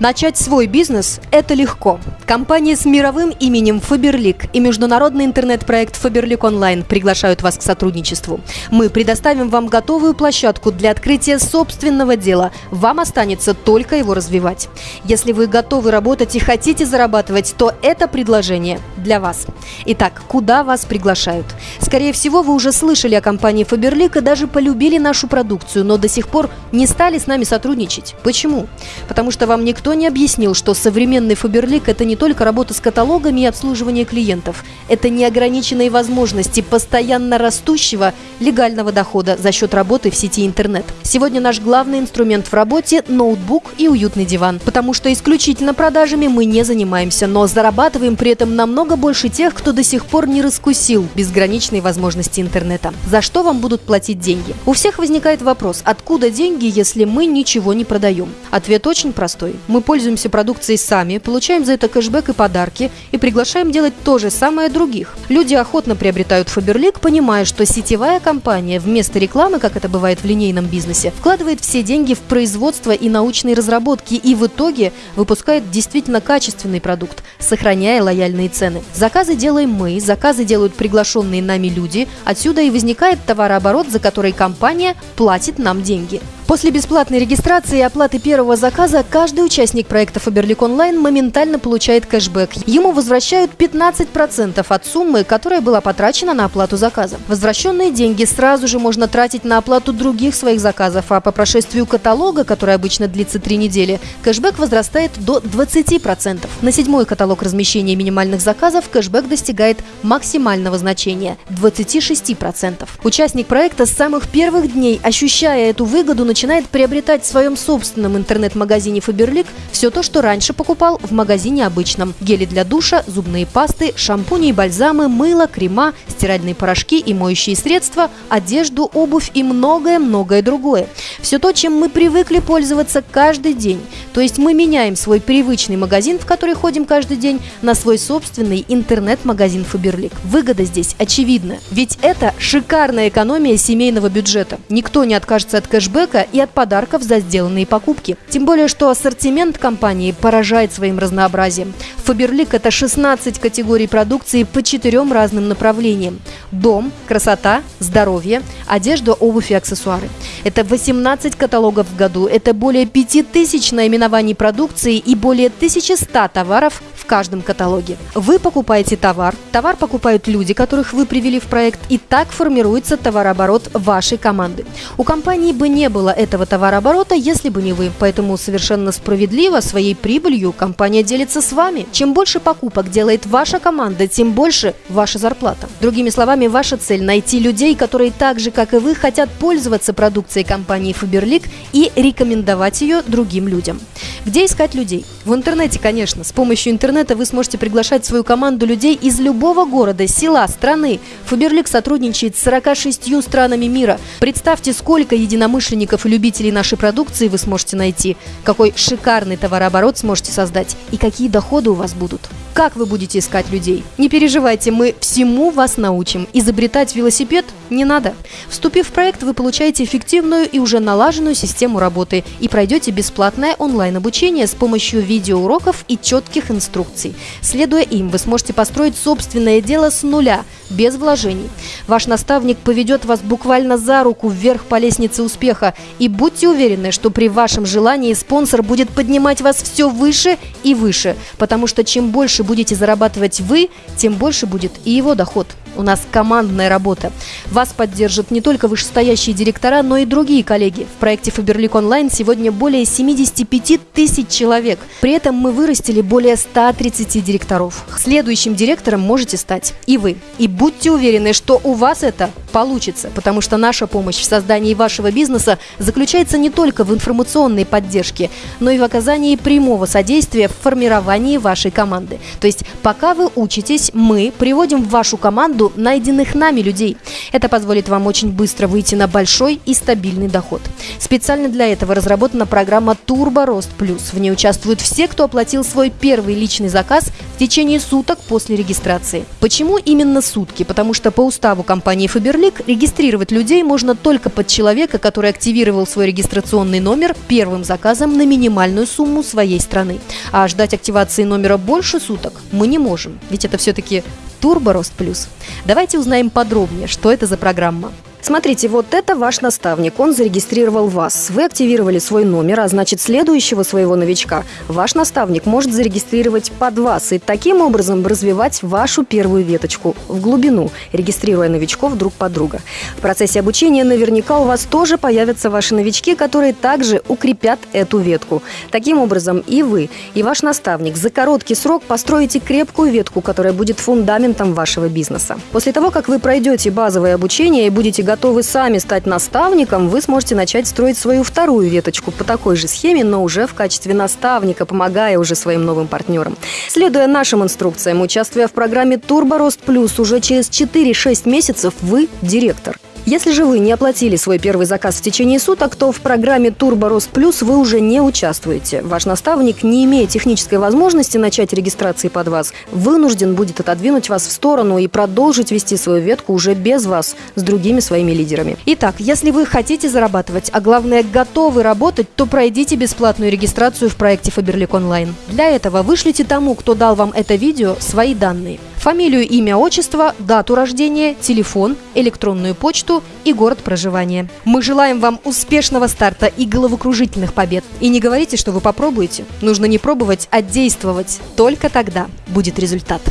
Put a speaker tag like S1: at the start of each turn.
S1: Начать свой бизнес – это легко. Компания с мировым именем Faberlic и международный интернет-проект Faberlic Online приглашают вас к сотрудничеству. Мы предоставим вам готовую площадку для открытия собственного дела. Вам останется только его развивать. Если вы готовы работать и хотите зарабатывать, то это предложение для вас. Итак, куда вас приглашают? Скорее всего, вы уже слышали о компании Faberlic и даже полюбили нашу продукцию, но до сих пор не стали с нами сотрудничать. Почему? Потому что вам никто не объяснил, что современный Фаберлик – это не только работа с каталогами и обслуживание клиентов. Это неограниченные возможности постоянно растущего легального дохода за счет работы в сети интернет. Сегодня наш главный инструмент в работе – ноутбук и уютный диван. Потому что исключительно продажами мы не занимаемся, но зарабатываем при этом намного больше тех, кто до сих пор не раскусил безграничные возможности интернета. За что вам будут платить деньги? У всех возникает вопрос, откуда деньги, если мы ничего не продаем? Ответ очень простой. Мы пользуемся продукцией сами, получаем за это кэшбэк и подарки и приглашаем делать то же самое других. Люди охотно приобретают Фаберлик, понимая, что сетевая компания вместо рекламы, как это бывает в линейном бизнесе, вкладывает все деньги в производство и научные разработки и в итоге выпускает действительно качественный продукт, сохраняя лояльные цены. Заказы делаем мы, заказы делают приглашенные нами люди, отсюда и возникает товарооборот, за который компания платит нам деньги. После бесплатной регистрации и оплаты первого заказа каждый участник проекта Faberlic Online моментально получает кэшбэк. Ему возвращают 15% от суммы, которая была потрачена на оплату заказа. Возвращенные деньги сразу же можно тратить на оплату других своих заказов, а по прошествию каталога, который обычно длится три недели, кэшбэк возрастает до 20%. На седьмой каталог размещения минимальных заказов кэшбэк достигает максимального значения – 26%. Участник проекта с самых первых дней, ощущая эту выгоду, начинает приобретать в своем собственном интернет-магазине Фаберлик все то, что раньше покупал в магазине обычном. Гели для душа, зубные пасты, шампуни и бальзамы, мыло, крема, стиральные порошки и моющие средства, одежду, обувь и многое-многое другое. Все то, чем мы привыкли пользоваться каждый день. То есть мы меняем свой привычный магазин, в который ходим каждый день, на свой собственный интернет-магазин Фаберлик. Выгода здесь очевидна. Ведь это шикарная экономия семейного бюджета. Никто не откажется от кэшбэка и от подарков за сделанные покупки. Тем более, что ассортимент компании поражает своим разнообразием. Фаберлик – это 16 категорий продукции по четырем разным направлениям. Дом, красота, здоровье, одежда, обувь и аксессуары. Это 18 каталогов в году, это более 5000 наименований продукции и более 1100 товаров каждом каталоге. Вы покупаете товар, товар покупают люди, которых вы привели в проект, и так формируется товарооборот вашей команды. У компании бы не было этого товарооборота, если бы не вы, поэтому совершенно справедливо своей прибылью компания делится с вами. Чем больше покупок делает ваша команда, тем больше ваша зарплата. Другими словами, ваша цель – найти людей, которые так же, как и вы, хотят пользоваться продукцией компании Faberlic и рекомендовать ее другим людям. Где искать людей? В интернете, конечно. С помощью интернета вы сможете приглашать свою команду людей из любого города, села, страны. Фаберлик сотрудничает с 46 странами мира. Представьте, сколько единомышленников и любителей нашей продукции вы сможете найти, какой шикарный товарооборот сможете создать и какие доходы у вас будут. Как вы будете искать людей? Не переживайте, мы всему вас научим. Изобретать велосипед не надо. Вступив в проект, вы получаете эффективную и уже налаженную систему работы и пройдете бесплатное онлайн-обучение с помощью видеоуроков и четких инструкций. Следуя им, вы сможете построить собственное дело с нуля, без вложений. Ваш наставник поведет вас буквально за руку вверх по лестнице успеха. И будьте уверены, что при вашем желании спонсор будет поднимать вас все выше и выше, потому что чем больше будете зарабатывать вы, тем больше будет и его доход. У нас командная работа. Вас поддержат не только вышестоящие директора, но и другие коллеги. В проекте Фаберлик Онлайн сегодня более 75 тысяч человек. При этом мы вырастили более 130 директоров. Следующим директором можете стать и вы. И будьте уверены, что у вас это получится, потому что наша помощь в создании вашего бизнеса заключается не только в информационной поддержке, но и в оказании прямого содействия в формировании вашей команды. То есть пока вы учитесь, мы приводим в вашу команду найденных нами людей. Это позволит вам очень быстро выйти на большой и стабильный доход. Специально для этого разработана программа Turbo Рост Плюс. В ней участвуют все, кто оплатил свой первый личный заказ в течение суток после регистрации. Почему именно сутки? Потому что по уставу компании Faberlic Фаберлик регистрировать людей можно только под человека, который активировал свой регистрационный номер первым заказом на минимальную сумму своей страны. А ждать активации номера больше суток мы не можем, ведь это все-таки Турбо Рост Плюс. Давайте узнаем подробнее, что это за программа.
S2: Смотрите, вот это ваш наставник, он зарегистрировал вас. Вы активировали свой номер, а значит следующего своего новичка ваш наставник может зарегистрировать под вас и таким образом развивать вашу первую веточку в глубину, регистрируя новичков друг под друга. В процессе обучения наверняка у вас тоже появятся ваши новички, которые также укрепят эту ветку. Таким образом и вы, и ваш наставник за короткий срок построите крепкую ветку, которая будет фундаментом вашего бизнеса. После того, как вы пройдете базовое обучение и будете готовы сами стать наставником, вы сможете начать строить свою вторую веточку по такой же схеме, но уже в качестве наставника, помогая уже своим новым партнерам. Следуя нашим инструкциям, участвуя в программе «Турбо Рост Плюс», уже через 4-6 месяцев вы директор. Если же вы не оплатили свой первый заказ в течение суток, то в программе Turbo Рост Плюс вы уже не участвуете. Ваш наставник, не имея технической возможности начать регистрации под вас, вынужден будет отодвинуть вас в сторону и продолжить вести свою ветку уже без вас, с другими своими лидерами.
S1: Итак, если вы хотите зарабатывать, а главное готовы работать, то пройдите бесплатную регистрацию в проекте Faberlic Online. Для этого вышлите тому, кто дал вам это видео, свои данные. Фамилию, имя, отчество, дату рождения, телефон, электронную почту и город проживания. Мы желаем вам успешного старта и головокружительных побед. И не говорите, что вы попробуете. Нужно не пробовать, а действовать. Только тогда будет результат.